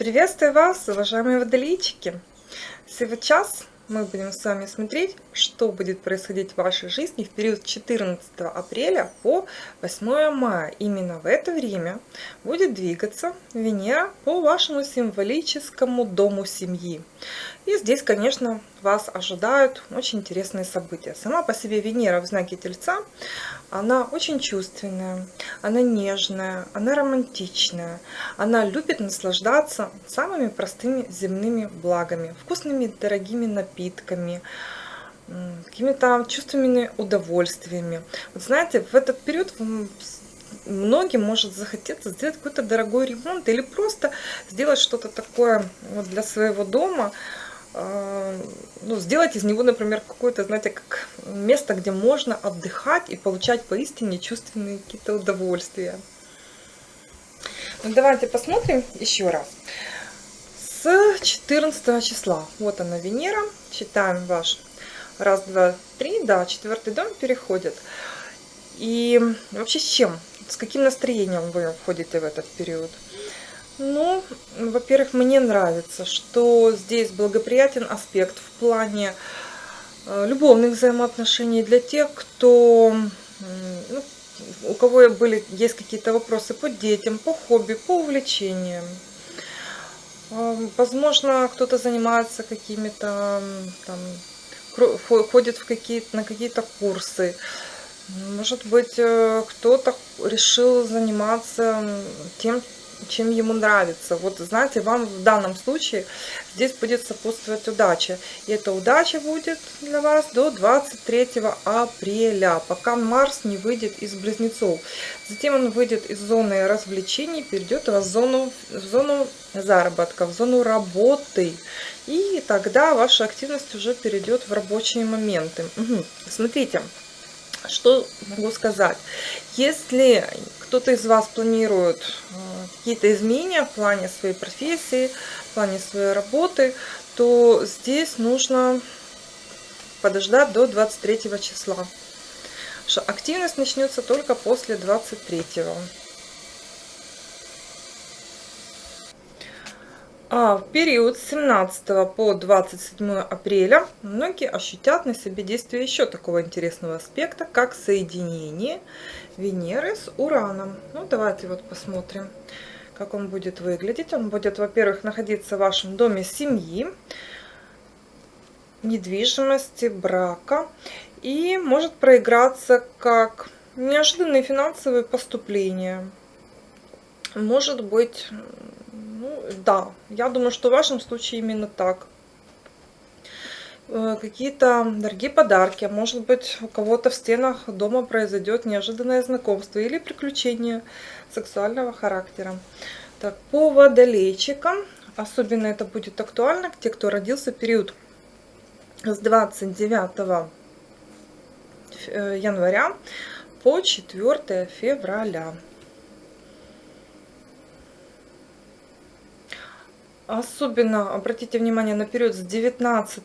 Приветствую вас, уважаемые водолейчики! Сейчас мы будем с вами смотреть, что будет происходить в вашей жизни в период с 14 апреля по 8 мая. Именно в это время будет двигаться Венера по вашему символическому дому семьи. И здесь, конечно, вас ожидают очень интересные события. Сама по себе Венера в знаке Тельца, она очень чувственная, она нежная, она романтичная, она любит наслаждаться самыми простыми земными благами, вкусными дорогими напитками, какими-то чувственными удовольствиями. Вот знаете, в этот период многим может захотеться сделать какой-то дорогой ремонт или просто сделать что-то такое вот для своего дома, ну, сделать из него, например, какое-то, знаете, как место, где можно отдыхать и получать поистине чувственные какие-то удовольствия. Ну, давайте посмотрим еще раз. С 14 числа, вот она Венера, читаем ваш раз, два, три, да, четвертый дом переходит. И вообще с чем, с каким настроением вы входите в этот период? Ну, во-первых, мне нравится, что здесь благоприятен аспект в плане э, любовных взаимоотношений для тех, кто, ну, у кого были, есть какие-то вопросы по детям, по хобби, по увлечениям. Э, возможно, кто-то занимается какими-то, ходит в какие на какие-то курсы. Может быть, э, кто-то решил заниматься тем, чем ему нравится. Вот знаете, вам в данном случае здесь будет сопутствовать удача. И эта удача будет для вас до 23 апреля, пока Марс не выйдет из Близнецов. Затем он выйдет из зоны развлечений, перейдет в зону, в зону заработка, в зону работы. И тогда ваша активность уже перейдет в рабочие моменты. Угу. Смотрите, что могу сказать. Если кто-то из вас планирует э, какие-то изменения в плане своей профессии, в плане своей работы, то здесь нужно подождать до 23 числа. Активность начнется только после 23. А в период с 17 по 27 апреля многие ощутят на себе действие еще такого интересного аспекта, как соединение Венеры с Ураном. Ну, давайте вот посмотрим, как он будет выглядеть. Он будет, во-первых, находиться в вашем доме семьи, недвижимости, брака. И может проиграться как неожиданные финансовые поступления. Может быть, да, я думаю, что в вашем случае именно так. Э, какие-то дорогие подарки, а может быть у кого-то в стенах дома произойдет неожиданное знакомство или приключение сексуального характера. Так, по водолейчикам, особенно это будет актуально, те, кто родился в период с 29 э, января по 4 февраля. Особенно обратите внимание на период с 19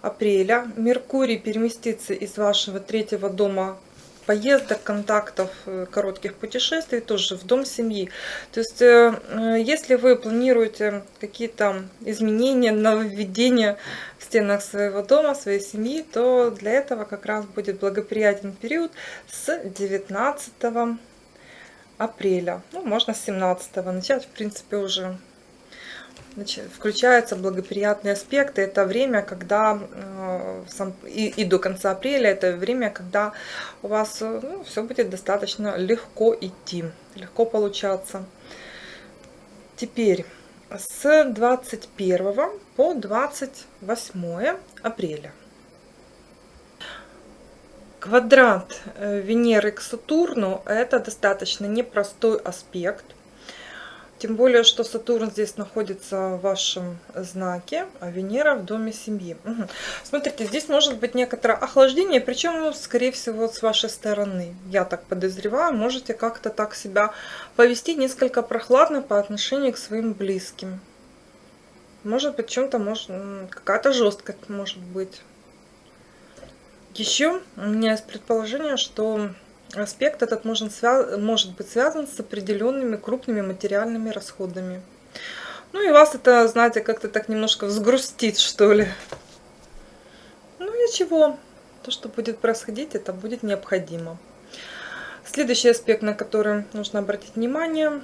апреля. Меркурий переместится из вашего третьего дома поездок, контактов, э, коротких путешествий тоже в дом семьи. То есть, э, э, если вы планируете какие-то изменения, нововведения в стенах своего дома, своей семьи, то для этого как раз будет благоприятен период с 19 апреля. Ну, можно с 17 начать, в принципе, уже включаются благоприятные аспекты. Это время, когда э, и, и до конца апреля, это время, когда у вас э, ну, все будет достаточно легко идти, легко получаться. Теперь с 21 по 28 апреля. Квадрат э, Венеры к Сатурну – это достаточно непростой аспект. Тем более, что Сатурн здесь находится в вашем знаке, а Венера в доме семьи. Угу. Смотрите, здесь может быть некоторое охлаждение, причем, скорее всего, с вашей стороны. Я так подозреваю, можете как-то так себя повести несколько прохладно по отношению к своим близким. Может быть, чем-то может какая-то жесткость может быть. Еще у меня есть предположение, что аспект этот может, может быть связан с определенными крупными материальными расходами. Ну и вас это, знаете, как-то так немножко взгрустит, что ли. Ну ничего, то, что будет происходить, это будет необходимо. Следующий аспект, на который нужно обратить внимание,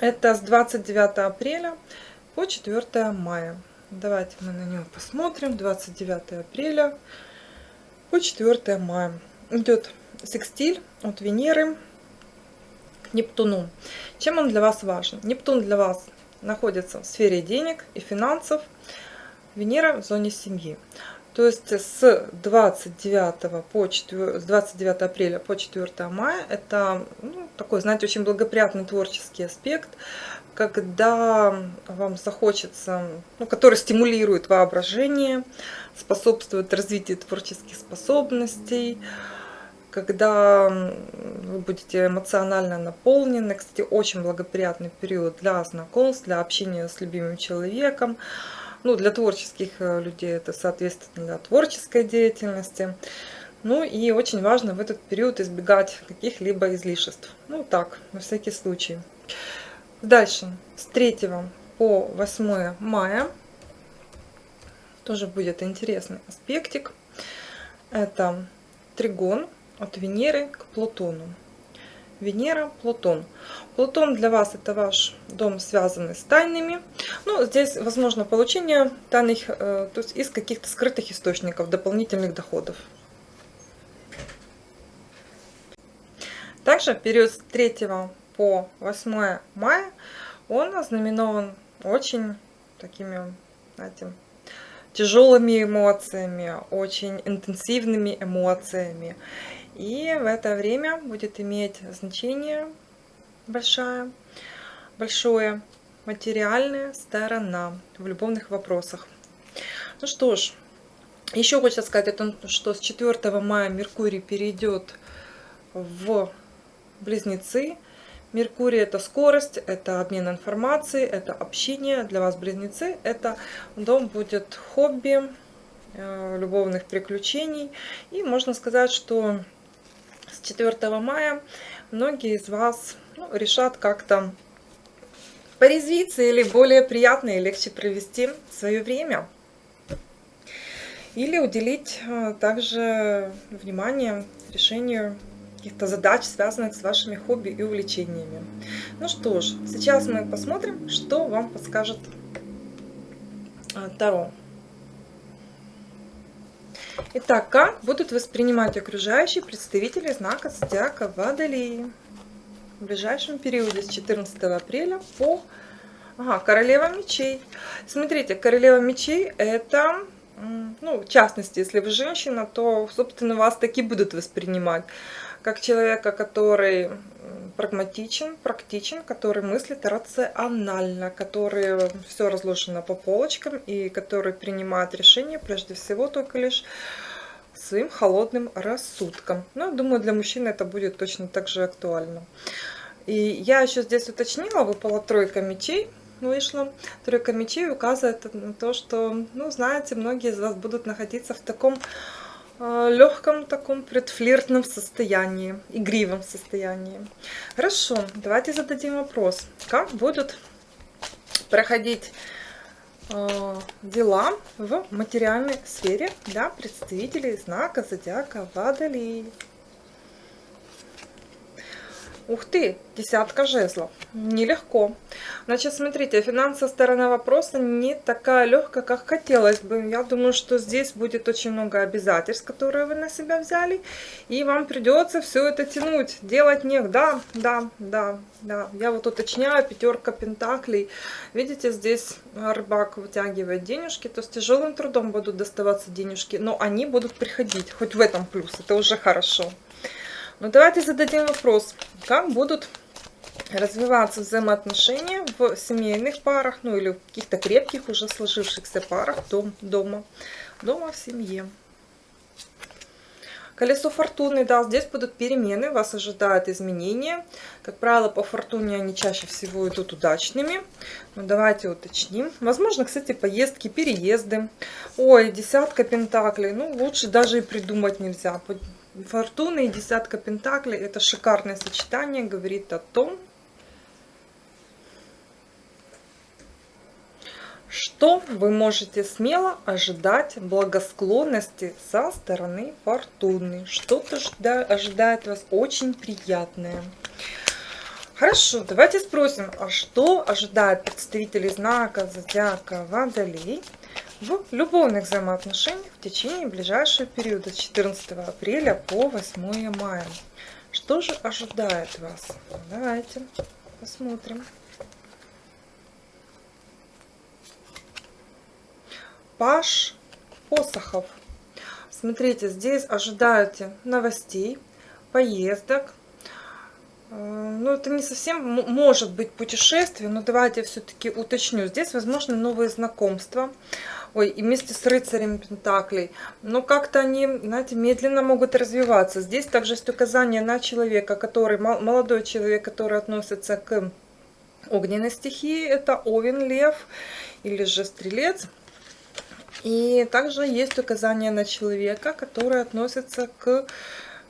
это с 29 апреля по 4 мая. Давайте мы на него посмотрим. 29 апреля по 4 мая. Идет секстиль от Венеры к Нептуну. Чем он для вас важен? Нептун для вас находится в сфере денег и финансов. Венера в зоне семьи. То есть с 29, по 4, с 29 апреля по 4 мая это ну, такой, знаете, очень благоприятный творческий аспект, когда вам захочется, ну, который стимулирует воображение, способствует развитию творческих способностей, когда вы будете эмоционально наполнены. Кстати, очень благоприятный период для знакомств, для общения с любимым человеком. Ну, для творческих э, людей это, соответственно, для творческой деятельности. Ну и очень важно в этот период избегать каких-либо излишеств. Ну так, на всякий случай. Дальше, с 3 по 8 мая тоже будет интересный аспектик. Это тригон от Венеры к Плутону. Венера, Плутон. Плутон для вас это ваш дом, связанный с тайнами. Ну, здесь возможно получение тайных, э, то есть из каких-то скрытых источников, дополнительных доходов. Также период с 3 по 8 мая он ознаменован очень такими, знаете, тяжелыми эмоциями, очень интенсивными эмоциями. И в это время будет иметь значение большое, большое материальная сторона в любовных вопросах. Ну что ж, еще хочется сказать о том, что с 4 мая Меркурий перейдет в Близнецы. Меркурий это скорость, это обмен информацией, это общение. Для вас Близнецы это дом будет хобби, э, любовных приключений. И можно сказать, что с 4 мая многие из вас ну, решат как-то порезвиться или более приятно и легче провести свое время. Или уделить э, также внимание решению каких-то задач, связанных с вашими хобби и увлечениями. Ну что ж, сейчас мы посмотрим, что вам подскажет э, Таро. Итак, как будут воспринимать окружающие представители знака Зодиака Водолеи в ближайшем периоде с 14 апреля по ага, Королева мечей. Смотрите, Королева мечей это, ну, в частности, если вы женщина, то, собственно, вас таки будут воспринимать как человека, который прагматичен, практичен, который мыслит рационально, который все разложено по полочкам и который принимает решения прежде всего только лишь своим холодным рассудком. Ну, думаю, для мужчины это будет точно так же актуально. И я еще здесь уточнила, выпала тройка мечей, вышла. Тройка мечей указывает на то, что, ну, знаете, многие из вас будут находиться в таком легком таком предфлиртном состоянии, игривом состоянии. Хорошо, давайте зададим вопрос. Как будут проходить э, дела в материальной сфере для представителей знака зодиака Водолей? Ух ты, десятка жезлов. Нелегко. Значит, смотрите, финансовая сторона вопроса не такая легкая, как хотелось бы. Я думаю, что здесь будет очень много обязательств, которые вы на себя взяли. И вам придется все это тянуть, делать не... Да, да, да, да. Я вот уточняю, пятерка пентаклей. Видите, здесь рыбак вытягивает денежки, то с тяжелым трудом будут доставаться денежки, но они будут приходить. Хоть в этом плюс, это уже хорошо. Но ну, давайте зададим вопрос, как будут развиваться взаимоотношения в семейных парах, ну или в каких-то крепких уже сложившихся парах дом, дома, дома в семье. Колесо фортуны, да, здесь будут перемены, вас ожидают изменения. Как правило, по фортуне они чаще всего идут удачными. Но ну, давайте уточним. Возможно, кстати, поездки, переезды. Ой, десятка пентаклей. Ну, лучше даже и придумать нельзя. Фортуна и десятка пентаклей – это шикарное сочетание, говорит о том, что вы можете смело ожидать благосклонности со стороны фортуны. Что-то ожидает вас очень приятное. Хорошо, давайте спросим, а что ожидает представителей знака Зодиака Водолей в любовных взаимоотношениях в течение ближайшего периода с 14 апреля по 8 мая? Что же ожидает вас? Давайте посмотрим. Паш посохов. Смотрите, здесь ожидаете новостей, поездок. Э, ну, это не совсем может быть путешествие, но давайте все-таки уточню. Здесь, возможно, новые знакомства. Ой, и вместе с рыцарем Пентаклей. Но как-то они, знаете, медленно могут развиваться. Здесь также есть указание на человека, который, молодой человек, который относится к огненной стихии. Это Овен, Лев или же Стрелец. И также есть указание на человека, который относится к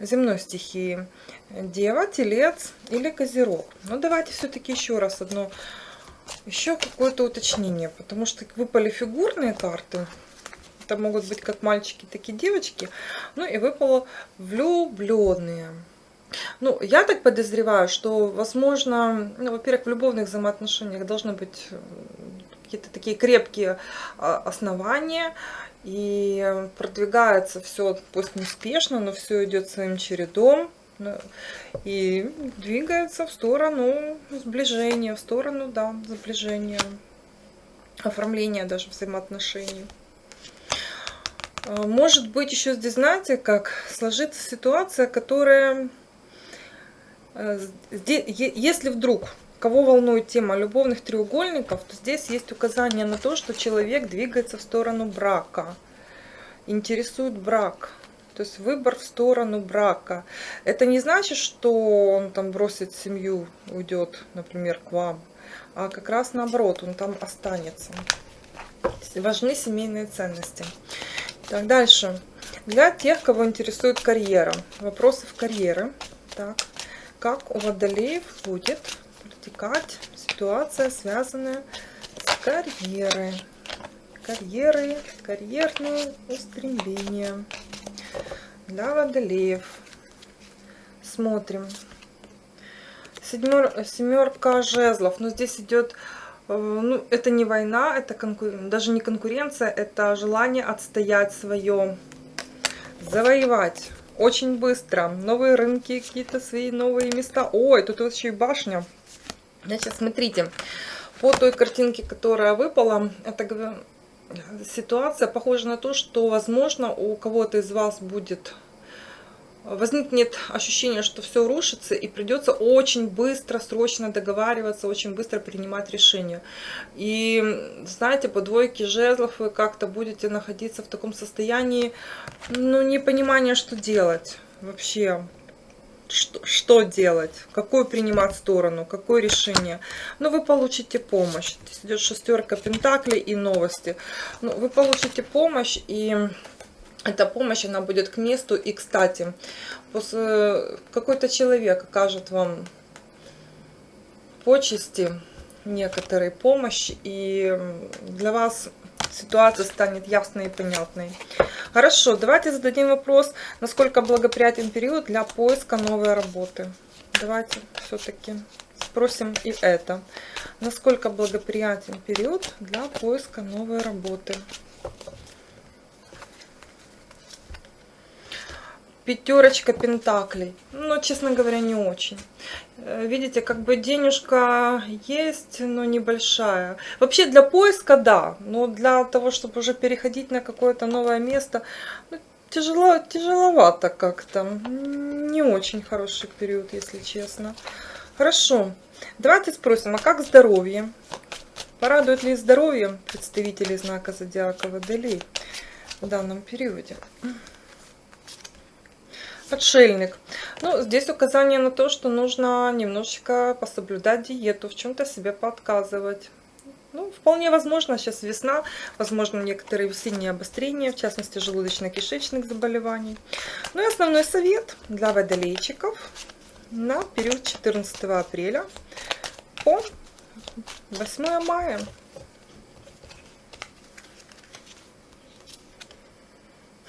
земной стихии. Дева, Телец или Козерог. Но ну, давайте все-таки еще раз одно, еще какое-то уточнение, потому что выпали фигурные карты. Это могут быть как мальчики, так и девочки. Ну и выпало влюбленные. Ну, я так подозреваю, что, возможно, ну, во-первых, в любовных взаимоотношениях должно быть какие-то такие крепкие а, основания, и продвигается все, пусть неспешно, но все идет своим чередом, и двигается в сторону сближения, в сторону, да, сближения, оформления даже взаимоотношений. А, может быть, еще здесь, знаете, как сложится ситуация, которая, э, если вдруг Кого волнует тема любовных треугольников, то здесь есть указание на то, что человек двигается в сторону брака, интересует брак. То есть выбор в сторону брака. Это не значит, что он там бросит семью, уйдет, например, к вам. А как раз наоборот, он там останется. Важны семейные ценности. Так, дальше. Для тех, кого интересует карьера. Вопросы в карьеры. Так, как у водолеев будет протекать ситуация, связанная с карьерой. Карьеры, карьерные устремления для водолеев. Смотрим. Седьмер, семерка жезлов. Но здесь идет, э, ну, это не война, это конкур... даже не конкуренция, это желание отстоять свое, завоевать. Очень быстро. Новые рынки, какие-то свои новые места. Ой, тут вообще башня. Значит, смотрите, по той картинке, которая выпала, это ситуация похожа на то, что, возможно, у кого-то из вас будет возникнет ощущение, что все рушится, и придется очень быстро, срочно договариваться, очень быстро принимать решения. И, знаете, по двойке жезлов вы как-то будете находиться в таком состоянии, ну, непонимания, что делать вообще что, что делать, какую принимать сторону, какое решение. Но ну, вы получите помощь. Здесь идет шестерка пентаклей и новости. Ну, вы получите помощь, и эта помощь, она будет к месту. И, кстати, какой-то человек окажет вам почести, некоторой помощи, и для вас ситуация станет ясной и понятной. Хорошо, давайте зададим вопрос, насколько благоприятен период для поиска новой работы. Давайте все-таки спросим и это. Насколько благоприятен период для поиска новой работы. Пятерочка пентаклей. Но, честно говоря, не очень. Э, видите, как бы денежка есть, но небольшая. Вообще для поиска, да. Но для того, чтобы уже переходить на какое-то новое место, ну, тяжело, тяжеловато как-то. Не очень хороший период, если честно. Хорошо. Давайте спросим, а как здоровье? Порадует ли здоровье представителей знака Зодиака Водолей в данном периоде? Отшельник. Ну, здесь указание на то, что нужно немножечко пособлюдать диету, в чем-то себе подказывать. Ну, вполне возможно, сейчас весна, возможно, некоторые весенние обострения, в частности, желудочно-кишечных заболеваний. Ну и основной совет для водолейчиков на период 14 апреля по 8 мая.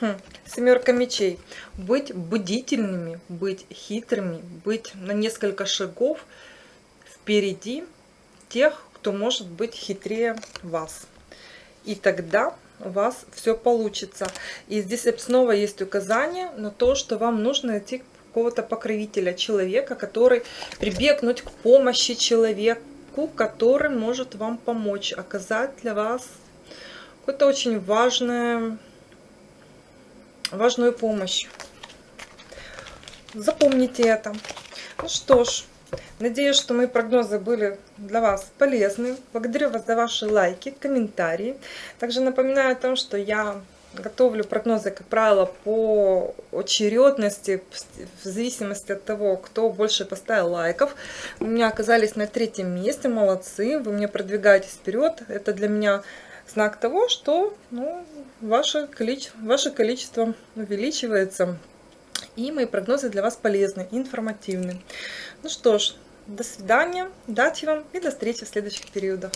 Хм, семерка мечей. Быть будительными, быть хитрыми, быть на несколько шагов впереди тех, кто может быть хитрее вас. И тогда у вас все получится. И здесь снова есть указание на то, что вам нужно найти какого-то покровителя, человека, который прибегнуть к помощи человеку, который может вам помочь, оказать для вас какую-то очень важную, важную помощь. Запомните это. Ну что ж, надеюсь, что мои прогнозы были для вас полезны. Благодарю вас за ваши лайки, комментарии. Также напоминаю о том, что я готовлю прогнозы, как правило, по очередности, в зависимости от того, кто больше поставил лайков. У меня оказались на третьем месте, молодцы, вы мне продвигаетесь вперед. Это для меня знак того, что ну, ваше, количество, ваше количество увеличивается. И мои прогнозы для вас полезны, информативны. Ну что ж, до свидания, удачи вам и до встречи в следующих периодах.